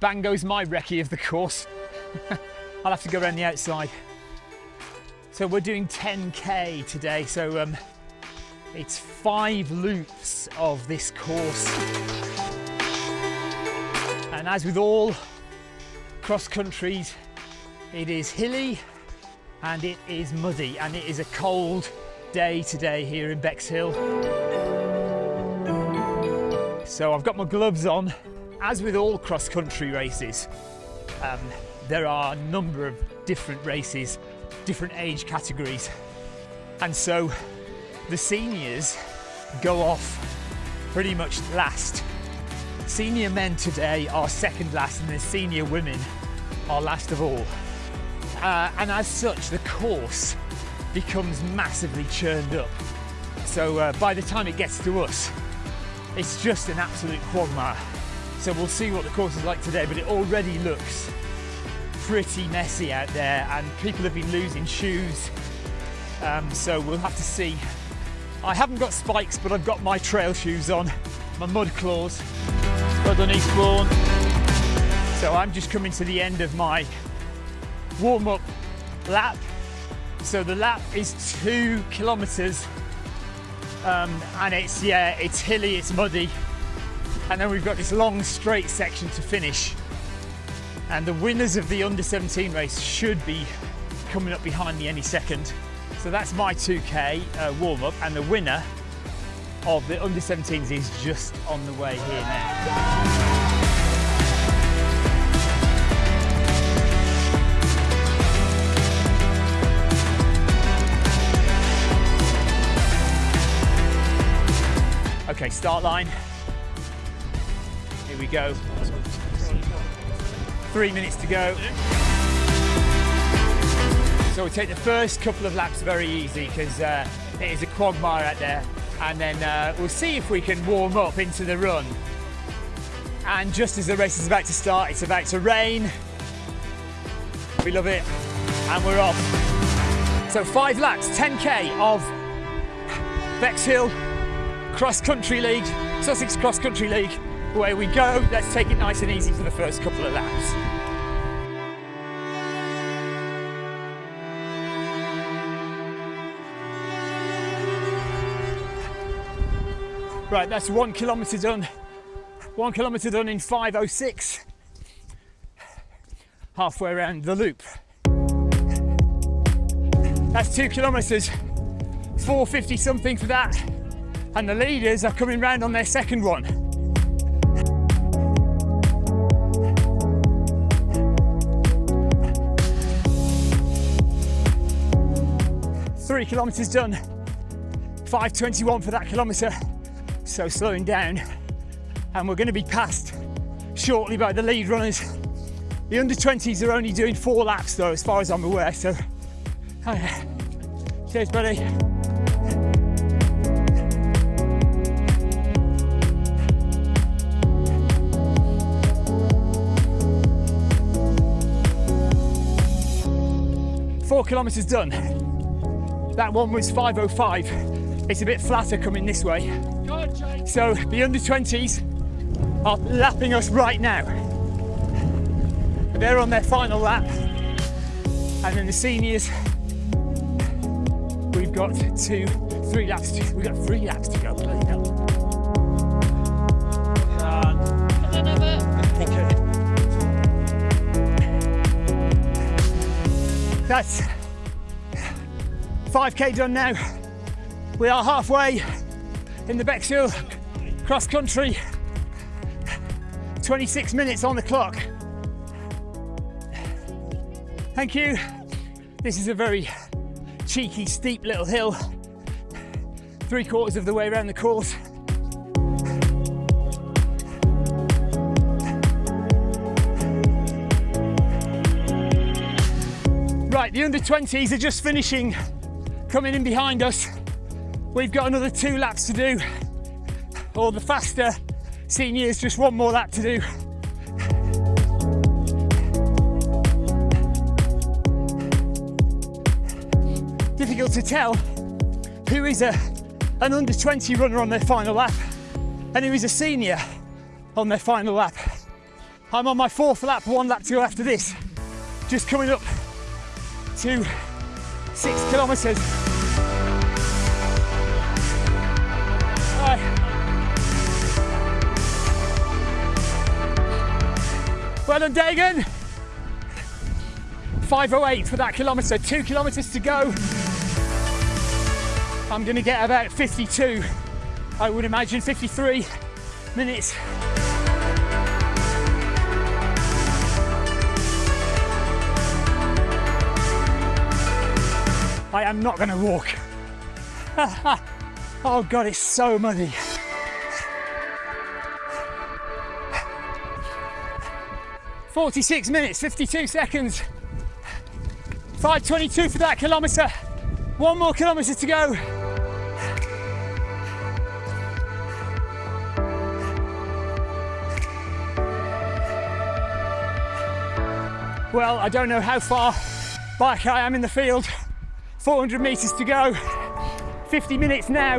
bang goes my recce of the course. I'll have to go around the outside. So we're doing 10k today. So um, it's five loops of this course. And as with all cross countries, it is hilly and it is muddy and it is a cold day today here in Bexhill. So I've got my gloves on. As with all cross country races, um, there are a number of different races, different age categories. And so the seniors go off pretty much last. Senior men today are second last and the senior women are last of all. Uh, and as such, the course becomes massively churned up. So uh, by the time it gets to us, it's just an absolute quagmire. So we'll see what the course is like today, but it already looks pretty messy out there and people have been losing shoes. Um, so we'll have to see. I haven't got spikes, but I've got my trail shoes on, my mud claws, Spud on Eastbourne. So I'm just coming to the end of my warm up lap. So the lap is two kilometers um, and it's, yeah, it's hilly, it's muddy. And then we've got this long straight section to finish. And the winners of the under 17 race should be coming up behind me any second. So that's my 2K uh, warm up and the winner of the under 17s is just on the way here now. Okay, start line. We go. Three minutes to go. So we'll take the first couple of laps very easy because uh, it is a quagmire out there. And then uh, we'll see if we can warm up into the run. And just as the race is about to start, it's about to rain. We love it. And we're off. So five laps, 10K of Bexhill Cross Country League, Sussex Cross Country League. Away we go. Let's take it nice and easy for the first couple of laps. Right, that's one kilometre done. One kilometre done in 5.06. Halfway around the loop. That's two kilometres. 450 something for that and the leaders are coming round on their second one. Three kilometres done, 5.21 for that kilometre, so slowing down. And we're going to be passed shortly by the lead runners. The under 20s are only doing four laps though, as far as I'm aware, so. Oh yeah. Cheers, buddy. four kilometres done. That one was 5.05. It's a bit flatter coming this way. So the under 20s are lapping us right now. They're on their final lap. And then the seniors, we've got two, three laps to, we've got three laps to go. Bloody hell. That's 5k done now. We are halfway in the Bexhill cross country. 26 minutes on the clock. Thank you. This is a very cheeky, steep little hill. Three quarters of the way around the course. Right, the under 20s are just finishing, coming in behind us. We've got another two laps to do. Or the faster seniors, just one more lap to do. Difficult to tell who is a, an under 20 runner on their final lap and who is a senior on their final lap. I'm on my fourth lap, one lap to go after this. Just coming up to six kilometres. Right. Well done, Dagan. 508 for that kilometre, two kilometres to go. I'm going to get about 52, I would imagine 53 minutes. I am not going to walk. oh God, it's so muddy. Forty-six minutes, fifty-two seconds. 5.22 for that kilometre. One more kilometre to go. Well, I don't know how far back I am in the field. 400 metres to go. 50 minutes now.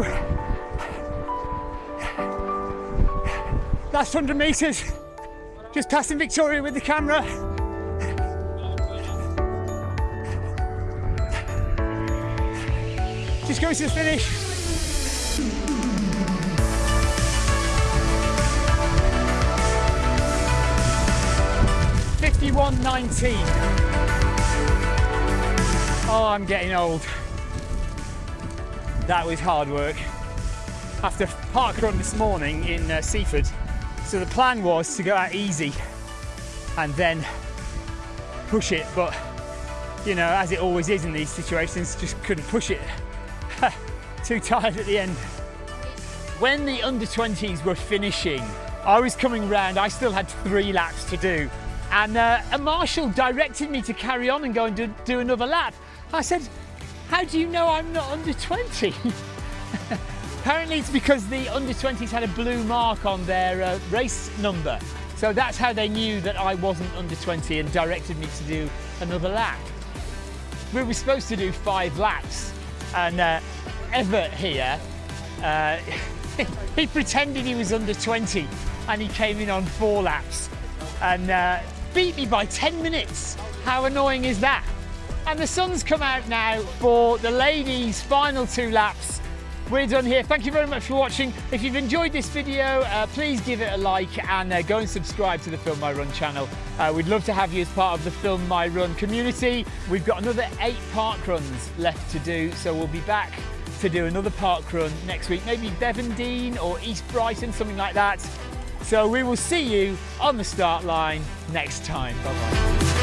Last 100 metres. Just passing Victoria with the camera. Just going to the finish. Fifty-one nineteen. Oh, I'm getting old. That was hard work. After park run this morning in uh, Seaford, so the plan was to go out easy and then push it, but you know, as it always is in these situations, just couldn't push it. Too tired at the end. When the under 20s were finishing, I was coming round, I still had three laps to do. And uh, a marshal directed me to carry on and go and do, do another lap. I said, How do you know I'm not under 20? Apparently, it's because the under 20s had a blue mark on their uh, race number. So that's how they knew that I wasn't under 20 and directed me to do another lap. We were supposed to do five laps, and uh, Everett here, uh, he pretended he was under 20 and he came in on four laps and uh, beat me by 10 minutes. How annoying is that? And the sun's come out now for the ladies' final two laps. We're done here. Thank you very much for watching. If you've enjoyed this video, uh, please give it a like and uh, go and subscribe to the Film My Run channel. Uh, we'd love to have you as part of the Film My Run community. We've got another eight park runs left to do, so we'll be back to do another park run next week, maybe Bevendean or East Brighton, something like that. So we will see you on the start line next time. Bye bye.